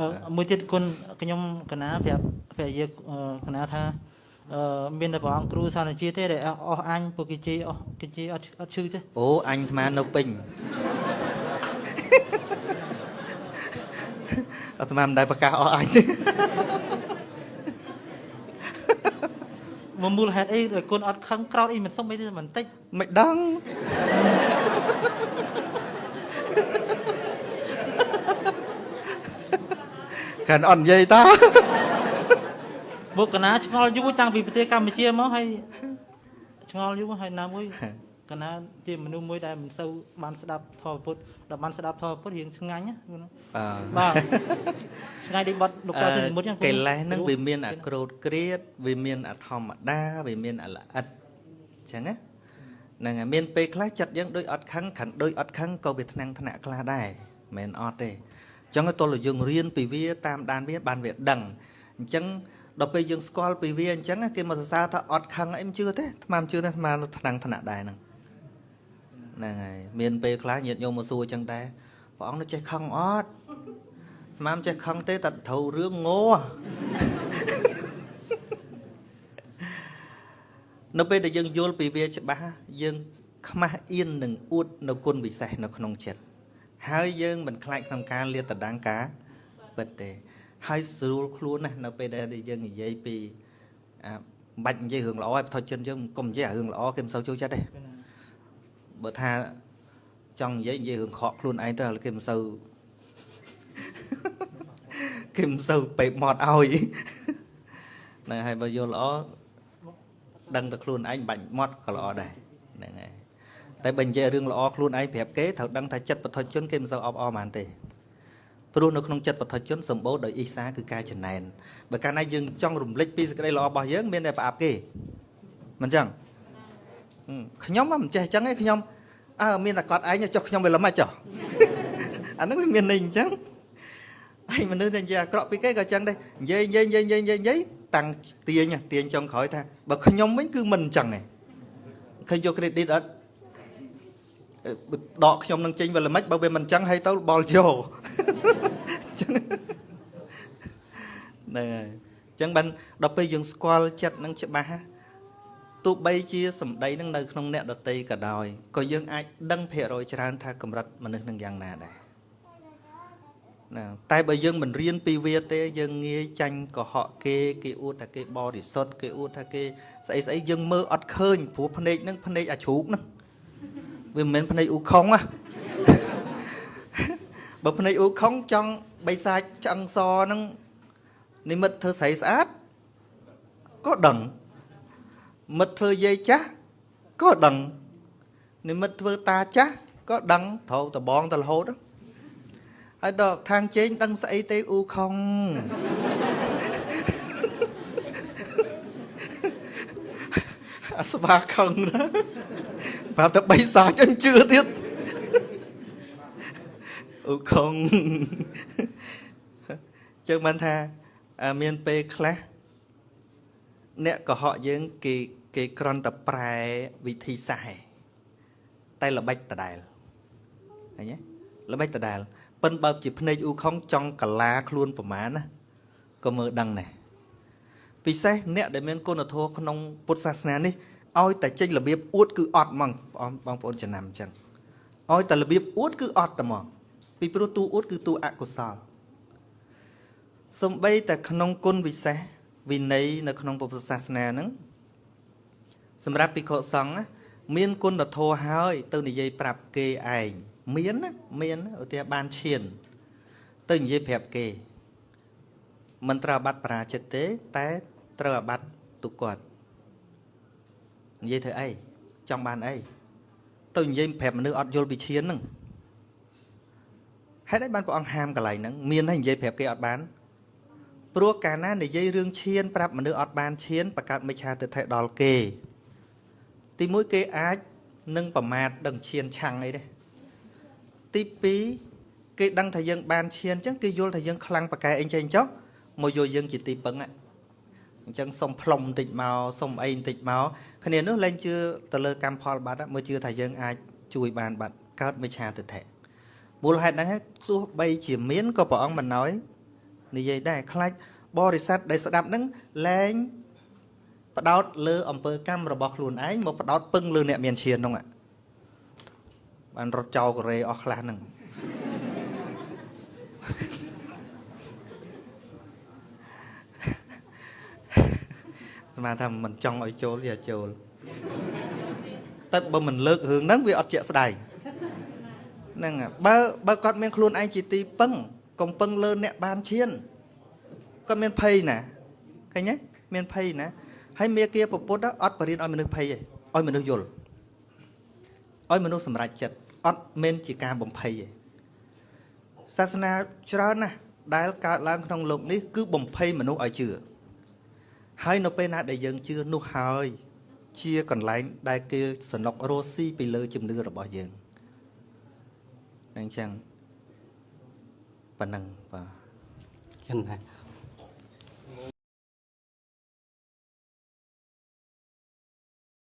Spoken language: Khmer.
អឺមួយទៀតគុណខ្ញុំកណាប្រាប់ប្រាប់យើងអឺកណាថាអឺមានតែព្រះអង្គគ្រូសានជាទេដែលអស់អញពួកគេជេរអស់គេជេរអត់អត់ឈឺទេអូអញអាត្មានៅពេញអាត្មាមិនដែលប្រកាសអស់អញទេមកមូលហេតុអីដែលគុណអត់ខឹងក្រោតអីមិនសុំអីទេបន្តិចមិនដឹង កាន់អត់និយាយតាបុកកណាឆ្ងល់យូរតាំងពីប្រទេសកម្ពុជាមកហើយឆ្ងល់យូរហើយណាមួយកណាជាមនុស្សមួយដែលមិនសូវបានស្ដាប់ធម៌ពុទ្ធដល់បានស្ដាប់ធម៌ពុទ្ធរៀងឆ្ងាញ់ណាគុណបាទបាទឆ្ងាយដូចបាត់លោកតាទីមុតចឹងគុណកិលេសហ្នឹងវាមានអាក្រូតក្រៀតវាមានអាធម្មតាវាមានអាល្អិតអញ្ចឹងណាហ្នឹងហើយមានពេលខ្លះចិត្តយើងដូចអត់ខឹងខឹងដូចអត់ខឹងក៏វាថ្នាំងថ្នាក់ខ្លះដែរមិនមែនអត់ទេអញ្ចឹងតោះយើងរៀនពីវាតាមដានវាបានវាដឹងអញ្ចឹងដល់ពេលយើងស្គាល់ពីវាអញ្ចឹងគេមកសរសើរថាអត់ខឹងអីមិនជឿទេអាត្មាមិនជឿទេអាត្មាថ្នាំងថ្នាក់ដែរហ្នឹងហ្នឹងហើយមានពេលខ្លះញាតិញោមមកសួរអញ្ចឹងដែរព្រះអង្គនៅចេះខឹងអត់ស្មាមចេះខឹងទេតែត្រូវរឿងងោនៅពេលដែលយើងយល់ពីវាច្បាស់យើង ខ្មាស់អៀននឹងអួតនៅគុណវិសេសនៅក្នុងចិត្ត ហើយយើងមិនខ្លាចក្នុងការលាតត្រដាងការពិតទេហើយស្រួលខ្លួនណាស់នៅពេលដែលយើងនិយាយពីអាបាច់និយាយរឿងល្អឲ្យបថុជនយើងកុំនិយាយរឿងល្អគេមិនសូវចូលចិត្តទេបើថាចង់និយាយនិយាយរឿងខកខ្លួនឯងទៅគេមិនសូវគេមិនសូវពេកមកឲ្យហ្នឹងហើយបើយល់ល្អដឹងតែខ្លួនឯងបាច់មកក៏ល្អដែរហ្នឹងហើយ តែបើនិយាយរឿងល្អខ្លួនឯងប្រាប់គេត្រូវដឹងថាចិត្តបឋិជនគេមិនសូវអបអរបានទេព្រោះនៅក្នុងចិត្តបឋិជនសម្បូរដោយអ៊ីសាគឺការចំណែនបើកាលណាយើងចង់រំលឹកពីសេចក្តីល្អរបស់យើងមានតែប្រអាប់គេមិនចឹងហឹមខ្ញុំមិនចេះចឹងទេខ្ញុំអើមានតែគាត់ឯងចុះខ្ញុំវាល្មិចចុះអាហ្នឹងវាមានន័យអញ្ចឹងហើយមនុស្សតែនិយាយអាក្រក់ពីគេក៏ចឹងដែរនិយាយនិយាយនិយាយនិយាយនិយាយនិយាយតាំងទាញទាញចុងក្រោយថាបើខ្ញុំវិញគឺមិនអញ្ចឹងទេឃើញយក credit អត់អឺ ដកខ្ញុំនឹងចេញវាល្មិចបើវាមិនអញ្ចឹងហើយទៅបល់យកអញ្ចឹងហ្នឹងហើយអញ្ចឹងបានដល់ពេលយើងស្គាល់ចិត្តនឹងច្បាស់ណាទោះបីជាសម្ដីនឹងនៅក្នុងអ្នកដតីក៏ដោយក៏យើងអាចដឹងភាគរយច្រើនថាកម្រិតមនុស្សនឹងយ៉ាងណាដែរណាតែបើយើងមិនរៀនពីវាទេ យើងងាយចាញ់កុហកគេគេអួតថាគេបរិសុទ្ធគេអួតថាគេស្អីស្អីយើងមើលអត់ឃើញព្រោះភ្នែកហ្នឹងភ្នែកអាជ្រូកហ្នឹង វាមិនមែនភ្នែកអ៊ូខុងណាបើភ្នែកអ៊ូខុងចង់បិសាចឆ្អឹងសហ្នឹងនិមិត្តធ្វើស្រីស្អាតក៏ដឹងមិត្តធ្វើយាយចាស់ក៏ដឹងនិមិត្តធ្វើតាចាស់ក៏ដឹងត្រូវតបងទៅរហូតហ្នឹងហើយដល់ខាងជេងដឹងស្អីទេអ៊ូខុងអាស្វាខឹងណា ប្រាប់តែបីសាចអញ្ជឿទៀតអ៊ូខុងចឹងបានថាអឺមានពេលខ្លះអ្នកកុហកយើងគេគេក្រន់តែប្រែវិធីសាស្ត្រឯងតែល្បិចដដែលឃើញទេល្បិចដដែលប៉ិនបើជាភ្នែកអ៊ូខុងចង់កាឡាខ្លួនប្រមាណណាក៏មើលដឹងដែរពិសេសអ្នកដែលមានគុណធម៌ក្នុងពុទ្ធសាសនានេះ ឲ្យតែចេញរបៀបអួតគឺអត់ហ្មងបងបងប្អូនចំណាំអញ្ចឹងឲ្យតែរបៀបអួតគឺអត់តែហ្មងពីព្រោះតួអួតគឺតួអកុសលសំបីតែក្នុងគុណវិសេសវិន័យនៅក្នុងពុទ្ធសាសនាហ្នឹងសម្រាប់ភិក្ខុសង្ឃណាមានគុណធម៌ហើយ ទៅនិយាយប្រាប់គេឯងមានណាមានណាឧទាហរណ៍បានឈាន ទៅនិយាយប្រាប់គេមិនត្រូវអាបត្តិបរាជិកទេ តែត្រូវអាបត្តិទុកគាត់ និយាយធ្វើអីចង់បានអីទៅនិយាយប្រាប់មនុស្សអត់យល់ពីឈានហ្នឹងហេតុអីបានព្រះអង្គហាមកន្លែងហ្នឹងមានហើយនិយាយប្រាប់គេអត់បានព្រោះកាលណានិយាយរឿងឈានប្រាប់មនុស្សអត់បានឈានបង្កើតមិច្ឆាទិដ្ឋិដល់គេ ទីមួយគេអាចនឹងប្រមាថដឹងឈានឆាំងអីទេទី2គេដឹងថាយើងបានឈានអញ្ចឹងគេយល់ថាយើងខ្លាំងប៉កែអីចេះចុះមកយកយើងជាទីពឹងហ្នឹង អញ្ចឹងសុំផ្លុំបន្តិចមកសុំអីបន្តិចមកគ្នានោះលែងជឿទៅលើកម្មផលបាត់ហ្នឹងមើលជឿថាយើងអាចជួយបានបាត់កើតមិច្ឆាទិដ្ឋិមូលហេតុហ្នឹងហើយទោះបីជាមានក៏ព្រះអង្គមិនណយនិយាយដែរខ្លាចបរិស័ទដែលស្ដាប់ហ្នឹងលែងបដោតលើអំពើកម្មរបស់ខ្លួនឯងមកបដោតពឹងលើអ្នកមានឈានហ្នឹងអាបានរត់ចោលកូរ៉េអស់ខ្លះហ្នឹង ស្មានថាមិនចង់ឲ្យចូលទេអាចចូលតែបើមិនលើករឿងហ្នឹងវាអត់ជាក់ស្ដែងហ្នឹងបើបើគាត់មានខ្លួនឯងជាទីពឹងកុំពឹងលើអ្នកបានឈានគាត់មានភ័យណាឃើញទេមានភ័យណាហើយមេគាពពុទ្ធអត់បរៀនឲ្យមនុស្សភ័យទេឲ្យមនុស្សយល់ឲ្យមនុស្សសម្រេចចិត្តអត់មែនជាការបំភ័យទេសាសនាច្រើនណាស់ដែលកើតឡើងក្នុងលោកនេះគឺបំភ័យមនុស្សឲ្យជឿ ហើយនៅពេលណាដែលយើងជឿនោះហើយ ជាកន្លែងដែលគេសនុករស់ស៊ីពីលើជំនឿរបស់យើងហ្នឹងអញ្ចឹងប៉ណ្ណឹងបាទចឹងដែរ